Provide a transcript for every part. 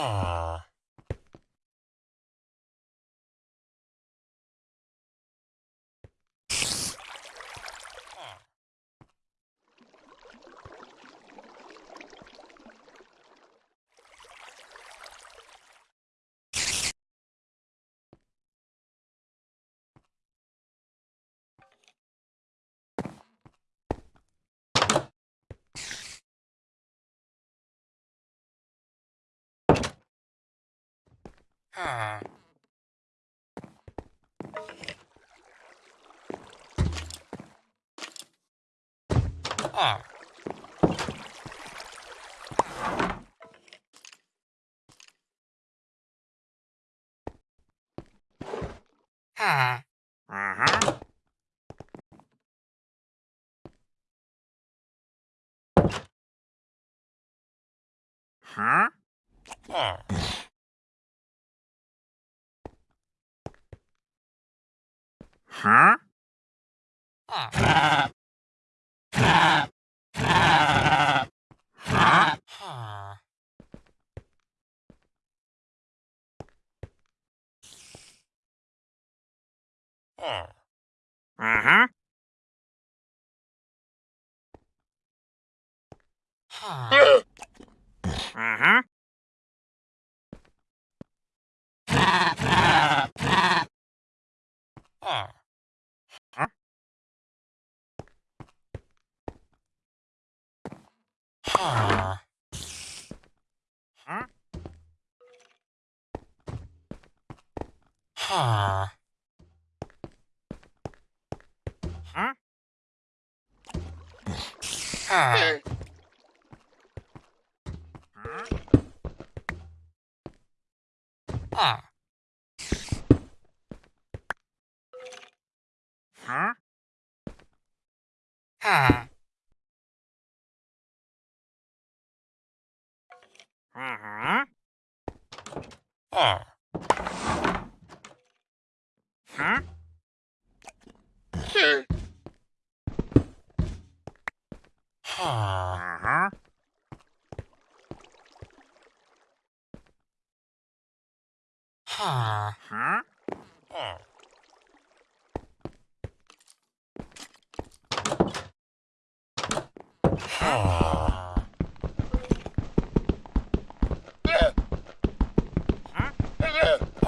Ah. Huh. Ah. Huh. Uh-huh. Huh? Huh. 哈。啊。Uh-huh. Oh.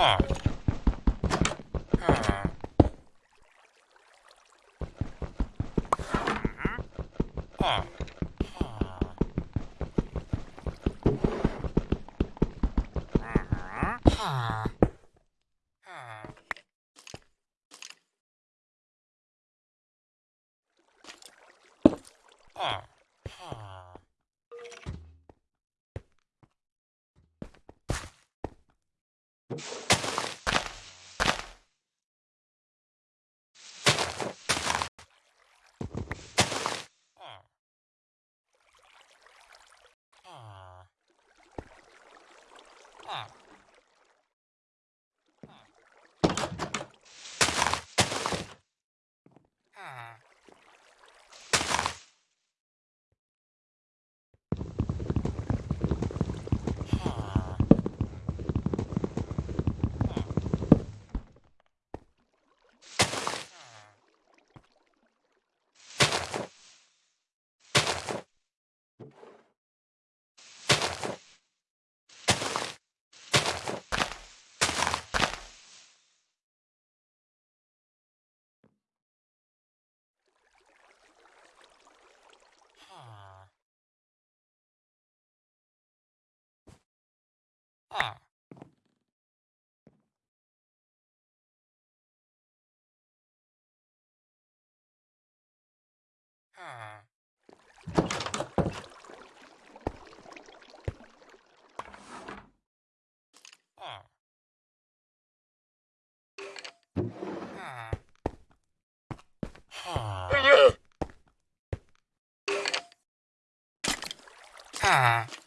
car. Ah. Huh. Huh. Huh.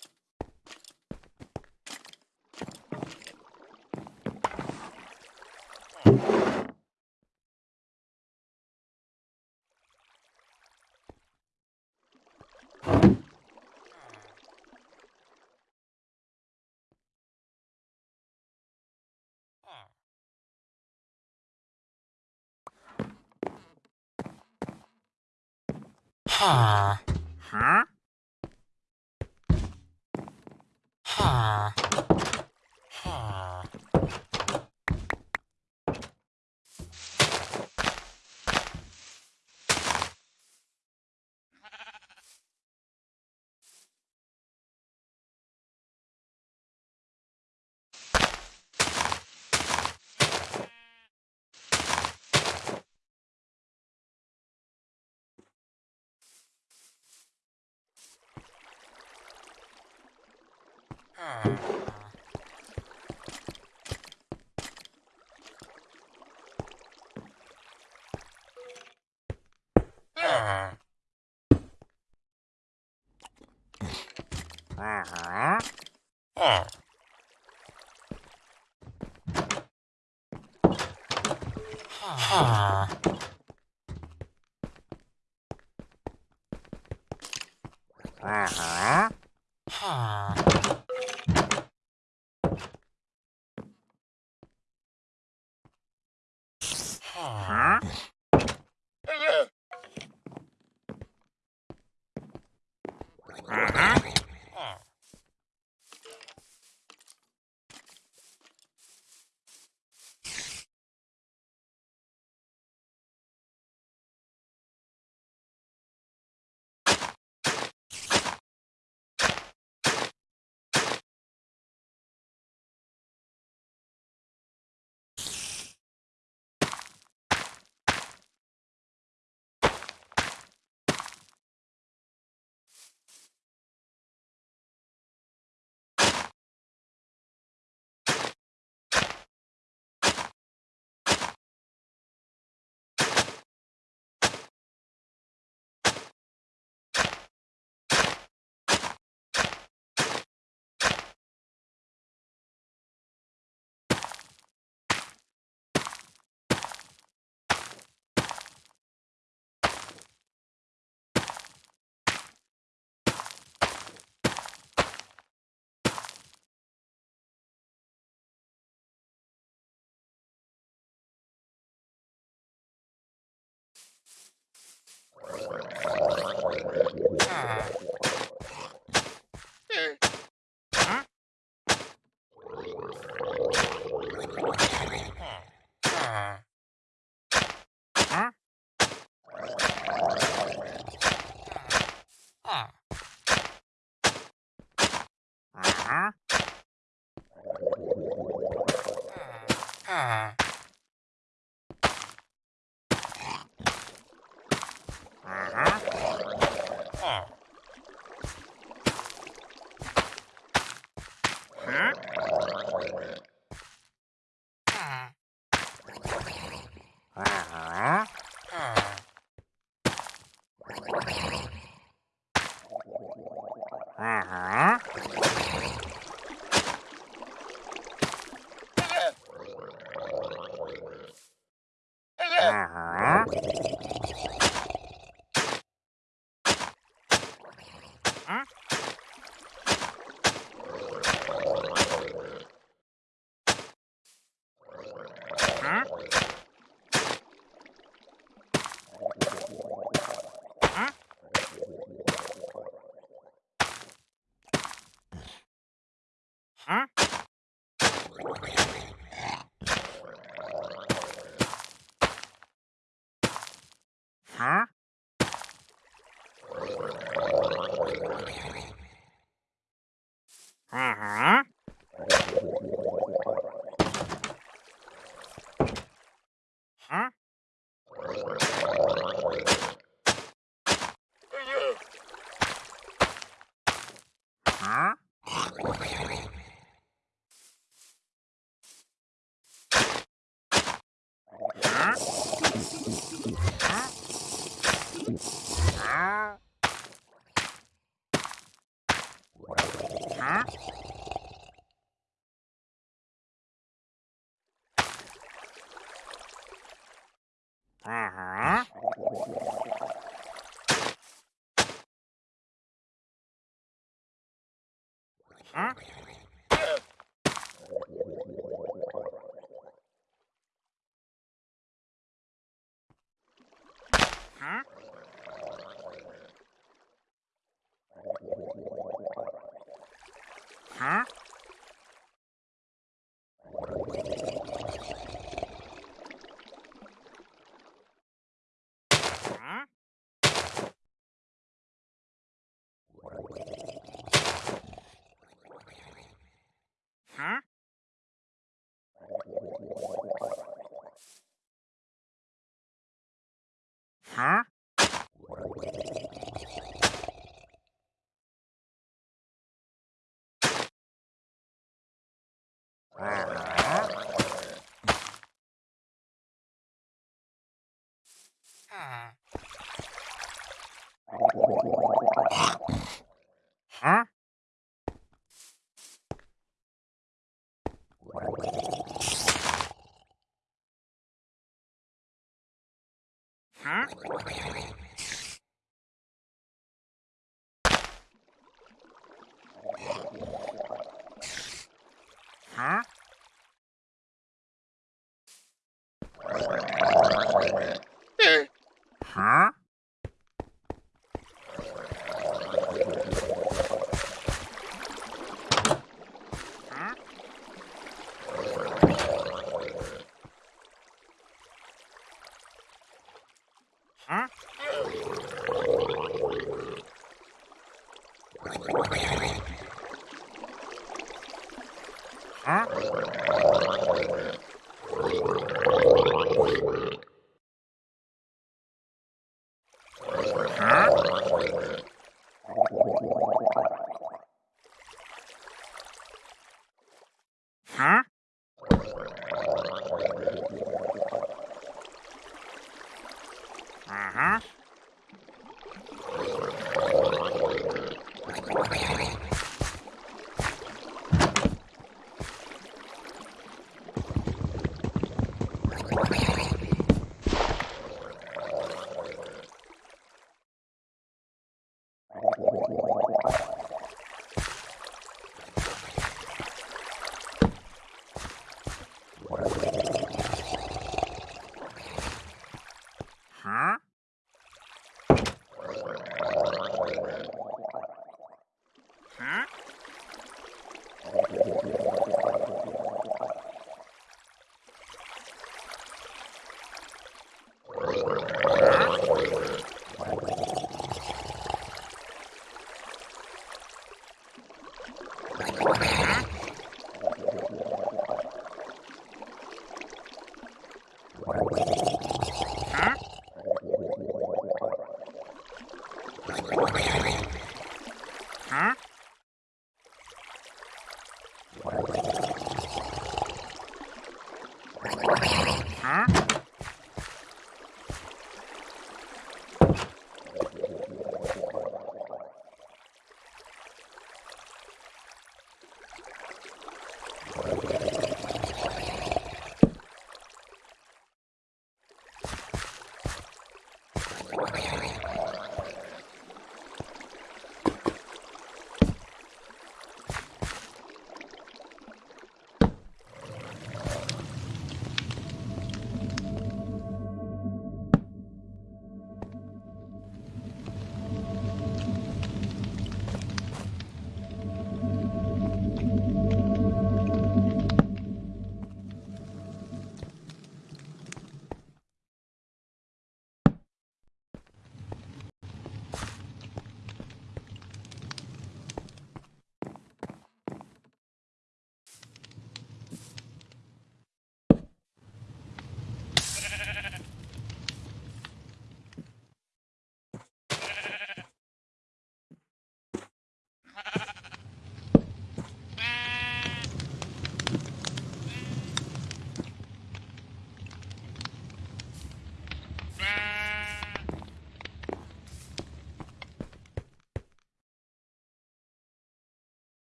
Ah. Uh-huh. Uh-huh. Huh? Uh-huh. hả? Hả? à hả hả Huh? Thank you.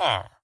Ah.